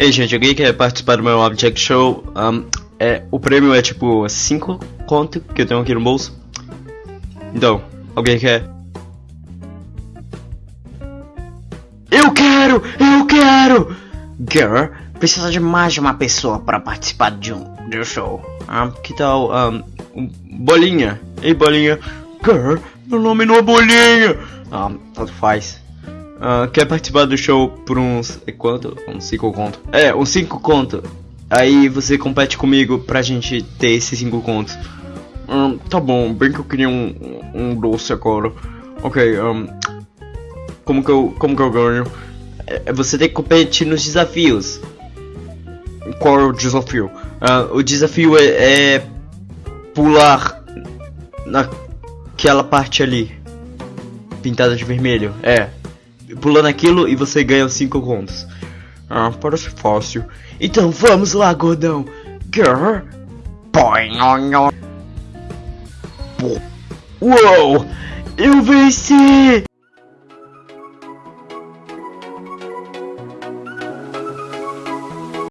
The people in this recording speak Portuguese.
Ei, gente, alguém quer participar do meu Object Show? Um, é, o prêmio é tipo 5 conto que eu tenho aqui no bolso. Então, alguém quer? Eu quero! Eu quero! Girl, precisa de mais de uma pessoa para participar de um, de um show. Um, que tal, um, Bolinha? Ei, Bolinha. Girl, meu nome não é Bolinha. Um, tanto faz. Uh, quer participar do show por uns. É quanto? Uns 5 conto. É, uns 5 conto. Aí você compete comigo pra gente ter esses 5 contos. Um, tá bom, bem que eu queria um, um doce agora. Ok, um, como que eu, como que eu ganho? É, você tem que competir nos desafios. Qual é o desafio? Uh, o desafio é, é pular naquela parte ali, pintada de vermelho. É, pulando aquilo e você ganha 5 contos. Ah, parece fácil. Então vamos lá, gordão. Girl. Uou! Eu venci!